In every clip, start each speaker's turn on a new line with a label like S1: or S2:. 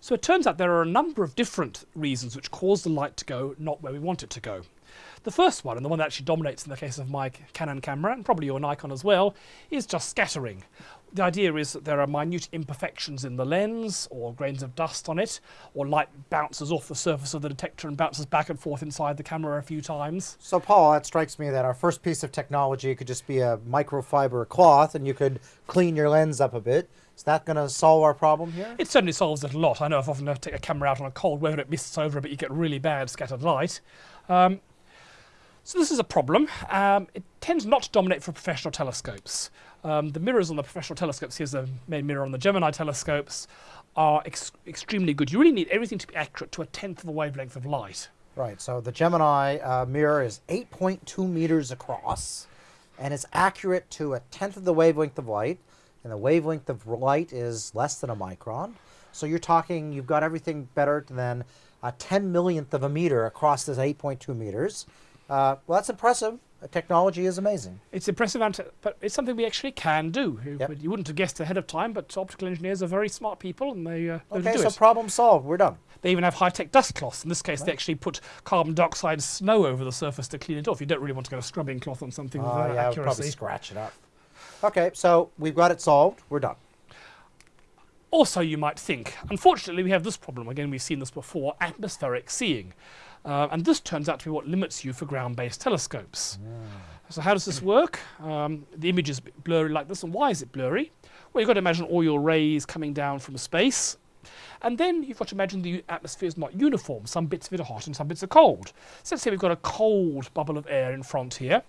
S1: So it turns out there are a number of different reasons which cause the light to go not where we want it to go. The first one, and the one that actually dominates in the case of my Canon camera, and probably your Nikon as well, is just scattering. The idea is that there are minute imperfections in the lens, or grains of dust on it, or light bounces off the surface of the detector and bounces back and forth inside the camera a few times.
S2: So, Paul, it strikes me that our first piece of technology could just be a microfiber cloth, and you could clean your lens up a bit. Is that going to solve our problem here?
S1: It certainly solves it a lot. I know I've often take a camera out on a cold weather, it mists over, but you get really bad scattered light. Um, so this is a problem. Um, it tends not to dominate for professional telescopes. Um, the mirrors on the professional telescopes, here's the main mirror on the Gemini telescopes, are ex extremely good. You really need everything to be accurate to a tenth of a wavelength of light.
S2: Right, so the Gemini uh, mirror is 8.2 meters across, and it's accurate to a tenth of the wavelength of light, and the wavelength of light is less than a micron. So you're talking, you've got everything better than a 10 millionth of a meter across this 8.2 meters. Uh, well, that's impressive. The technology is amazing.
S1: It's impressive, but it's something we actually can do.
S2: Yep.
S1: You wouldn't have guessed ahead of time, but optical engineers are very smart people, and they uh,
S2: okay.
S1: do
S2: so
S1: it.
S2: problem solved. We're done.
S1: They even have high-tech dust cloths. In this case, right. they actually put carbon dioxide snow over the surface to clean it off. You don't really want to get a scrubbing cloth on something
S2: uh,
S1: with that
S2: yeah,
S1: accuracy.
S2: probably scratch it up. Okay, so we've got it solved. We're done.
S1: Also, you might think, unfortunately, we have this problem. Again, we've seen this before, atmospheric seeing. Uh, and this turns out to be what limits you for ground-based telescopes. So how does this work? Um, the image is blurry like this, and why is it blurry? Well, you've got to imagine all your rays coming down from space, and then you've got to imagine the atmosphere is not uniform. Some bits of it are hot and some bits are cold. So let's say we've got a cold bubble of air in front here.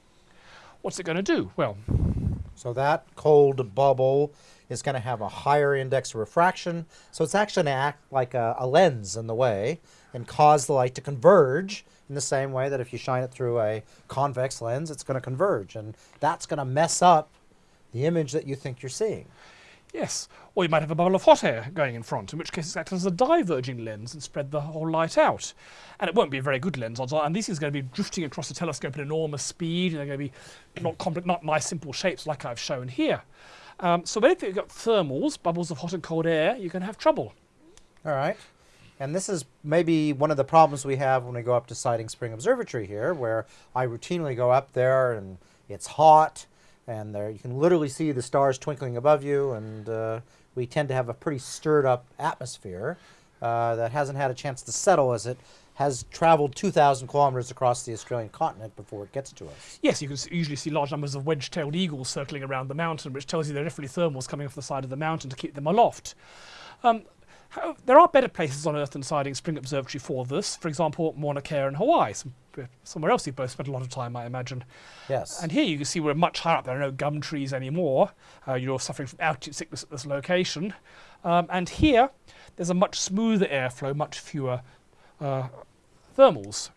S1: What's it going to do? Well,
S2: so that cold bubble is going to have a higher index of refraction. So it's actually going to act like a, a, lens in the way and cause the light to converge in the same way that if you shine it through a convex lens, it's going to converge. And that's going to mess up the image that you think you're seeing.
S1: Yes, or you might have a bubble of hot air going in front, in which case it acts as a diverging lens and spread the whole light out. And it won't be a very good lens, odds are, and these things are going to be drifting across the telescope at enormous speed, and they're going to be not, complex, not nice simple shapes like I've shown here. Um, so if you've got thermals, bubbles of hot and cold air, you can have trouble.
S2: All right. And this is maybe one of the problems we have when we go up to Siding Spring Observatory here, where I routinely go up there and it's hot, and there you can literally see the stars twinkling above you, and uh, we tend to have a pretty stirred up atmosphere uh, that hasn't had a chance to settle as it has traveled 2,000 kilometers across the Australian continent before it gets to us.
S1: Yes, you can usually see large numbers of wedge-tailed eagles circling around the mountain, which tells you there are definitely thermals coming off the side of the mountain to keep them aloft. Um, there are better places on Earth than Siding Spring Observatory for this. For example, Mauna Kea in Hawaii, some, somewhere else you've both spent a lot of time, I imagine.
S2: Yes.
S1: And here you can see we're much higher up. There are no gum trees anymore. Uh, you're suffering from altitude sickness at this location. Um, and here, there's a much smoother airflow, much fewer uh, thermals.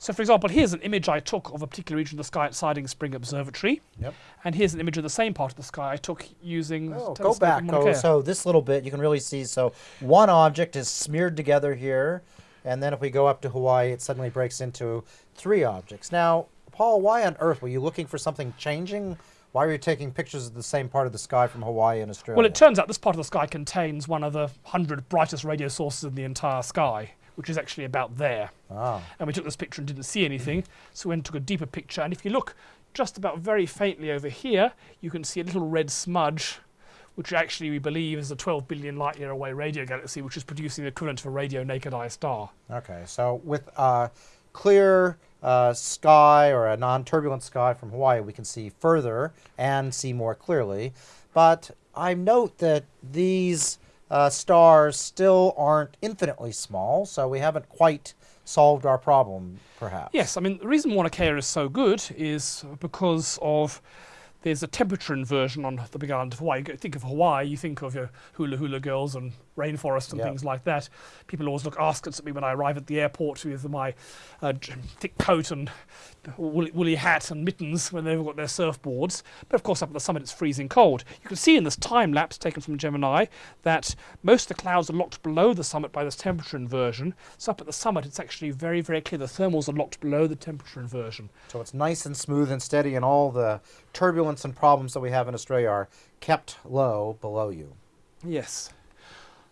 S1: So for example, here's an image I took of a particular region of the sky at Siding Spring Observatory.
S2: Yep.
S1: And here's an image of the same part of the sky I took using
S2: oh, go back. Oh, so this little bit you can really see. So one object is smeared together here, and then if we go up to Hawaii, it suddenly breaks into three objects. Now, Paul, why on earth were you looking for something changing? Why are you taking pictures of the same part of the sky from Hawaii and Australia?
S1: Well, it turns out this part of the sky contains one of the hundred brightest radio sources in the entire sky which is actually about there.
S2: Ah.
S1: And we took this picture and didn't see anything, so we went and took a deeper picture. And if you look just about very faintly over here, you can see a little red smudge, which actually we believe is a 12 billion light year away radio galaxy, which is producing the equivalent of a radio naked eye star.
S2: Okay, so with a clear uh, sky or a non-turbulent sky from Hawaii, we can see further and see more clearly. But I note that these uh, stars still aren't infinitely small, so we haven't quite solved our problem, perhaps.
S1: Yes, I mean, the reason Mauna Kea is so good is because of there's a temperature inversion on the big island of Hawaii. You think of Hawaii, you think of your hula hula girls and rainforest and yep. things like that. People always look askance at me when I arrive at the airport with my uh, thick coat and woolly, woolly, hat and mittens when they've got their surfboards. But of course, up at the summit, it's freezing cold. You can see in this time lapse taken from Gemini that most of the clouds are locked below the summit by this temperature inversion. So up at the summit, it's actually very, very clear the thermals are locked below the temperature inversion.
S2: So it's nice and smooth and steady, and all the turbulence and problems that we have in Australia are kept low below you.
S1: Yes.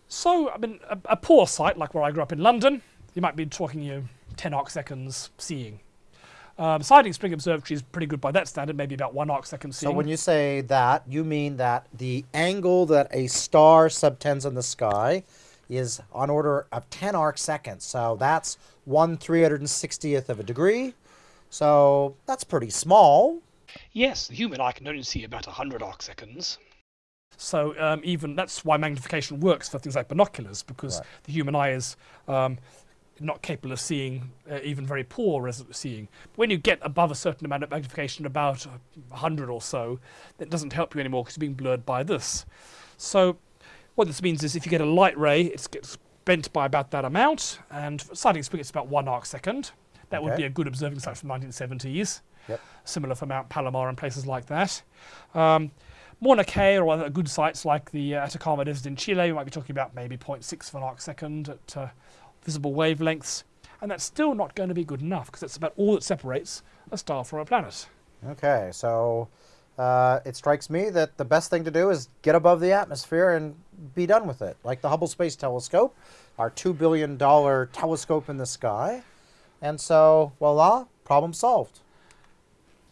S1: So, I mean, a, a poor site like where I grew up in London, you might be talking you know, 10 arc seconds seeing. Um, Siding Spring Observatory is pretty good by that standard, maybe about one arc second seeing.
S2: So when you say that, you mean that the angle that a star subtends in the sky is on order of 10 arc seconds. So that's 1 360th of a degree. So that's pretty small.
S1: Yes, the human eye can only see about 100 arc seconds. So um, even that's why magnification works for things like binoculars, because
S2: Right.
S1: the human eye is um, not capable of seeing uh, even very poor res- seeing. When you get above a certain amount of magnification, about 100 or so, that doesn't help you anymore because you're being blurred by this. So what this means is if you get a light ray, it gets bent by about that amount, and for Siding Spring it's about one arc second. That would be a good observing site from 1970s.
S2: Yep.
S1: Similar for Mount Palomar and places like that. Um, Mauna Kea or other good sites like the uh, Atacama Desert in Chile, we might be talking about maybe 0.6 of an arc second at uh, visible wavelengths. And that's still not going to be good enough because that's about all that separates a star from a planet.
S2: Okay, so uh, it strikes me that the best thing to do is get above the atmosphere and be done with it. Like the Hubble Space Telescope, our $2 billion telescope in the sky. And so, voila, problem solved.